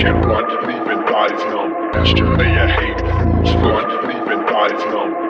can't run, leaving bodies numb. Master, a hate fools run, leaving bodies numb.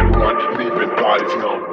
No.